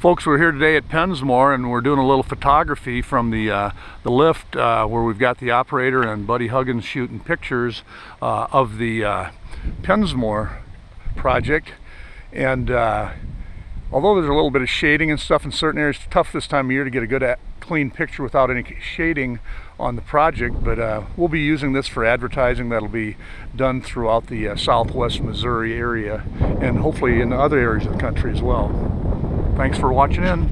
Folks, we're here today at Pensmore and we're doing a little photography from the uh, the lift uh, where we've got the operator and Buddy Huggins shooting pictures uh, of the uh, Pensmore project. And uh, although there's a little bit of shading and stuff in certain areas, it's tough this time of year to get a good clean picture without any shading on the project, but uh, we'll be using this for advertising that'll be done throughout the uh, southwest Missouri area and hopefully in other areas of the country as well. Thanks for watching in.